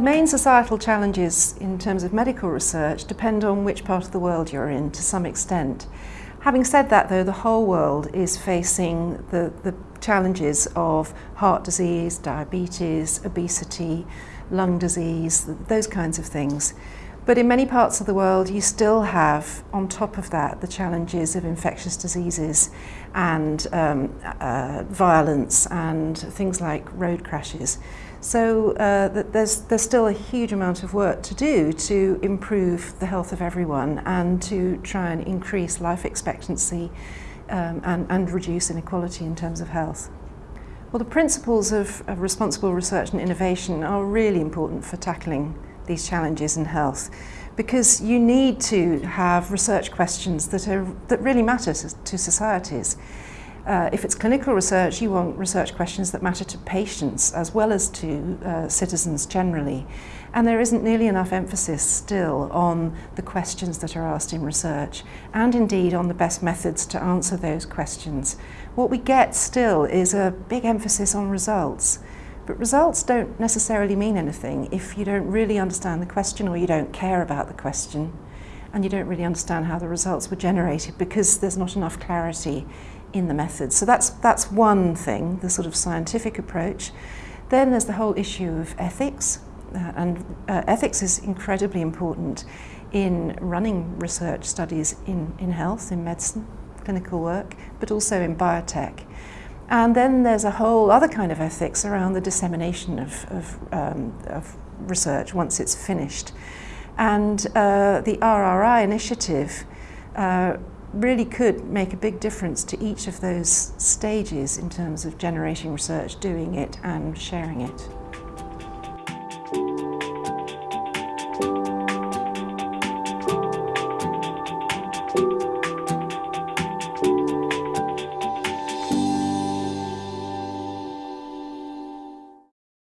main societal challenges in terms of medical research depend on which part of the world you're in to some extent. Having said that though, the whole world is facing the, the challenges of heart disease, diabetes, obesity, lung disease, those kinds of things. But in many parts of the world, you still have, on top of that, the challenges of infectious diseases and um, uh, violence and things like road crashes. So uh, there's, there's still a huge amount of work to do to improve the health of everyone and to try and increase life expectancy um, and, and reduce inequality in terms of health. Well, the principles of, of responsible research and innovation are really important for tackling these challenges in health because you need to have research questions that, are, that really matter to, societies. Uh, if it's clinical research, you want research questions that matter to patients as well as to uh, citizens generally. And there isn't nearly enough emphasis still on the questions that are asked in research and indeed on the best methods to answer those questions. What we get still is a big emphasis on results. But results don't necessarily mean anything if you don't really understand the question or you don't care about the question and you don't really understand how the results were generated because there's not enough clarity in the methods. So that's, that's one thing, the sort of scientific approach. Then there's the whole issue of ethics, uh, and uh, ethics is incredibly important in running research studies in, in health, in medicine, clinical work, but also in biotech. And then there's a whole other kind of ethics around the dissemination of, of, um, of research once it's finished. And uh, the RRI initiative uh, really could make a big difference to each of those stages in terms of generating research, doing it and sharing it.